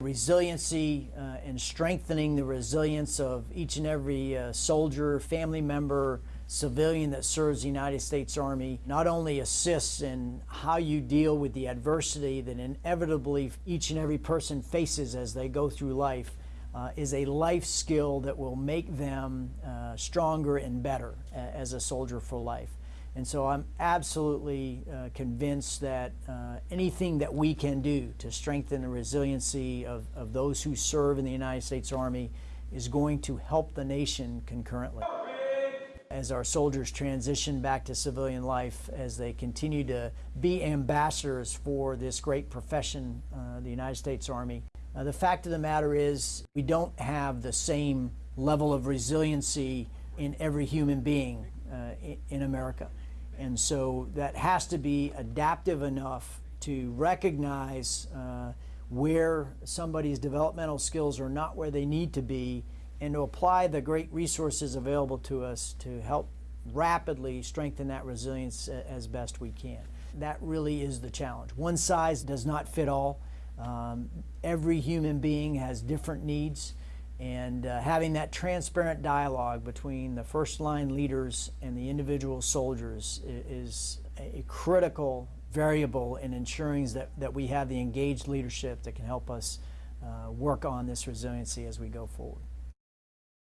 Resiliency uh, and strengthening the resilience of each and every uh, soldier, family member, civilian that serves the United States Army not only assists in how you deal with the adversity that inevitably each and every person faces as they go through life, uh, is a life skill that will make them uh, stronger and better as a soldier for life. And so I'm absolutely uh, convinced that uh, anything that we can do to strengthen the resiliency of, of those who serve in the United States Army is going to help the nation concurrently. As our soldiers transition back to civilian life, as they continue to be ambassadors for this great profession, uh, the United States Army, uh, the fact of the matter is we don't have the same level of resiliency in every human being in America. And so that has to be adaptive enough to recognize uh, where somebody's developmental skills are not where they need to be and to apply the great resources available to us to help rapidly strengthen that resilience as best we can. That really is the challenge. One size does not fit all. Um, every human being has different needs and uh, having that transparent dialogue between the first line leaders and the individual soldiers is a critical variable in ensuring that, that we have the engaged leadership that can help us uh, work on this resiliency as we go forward.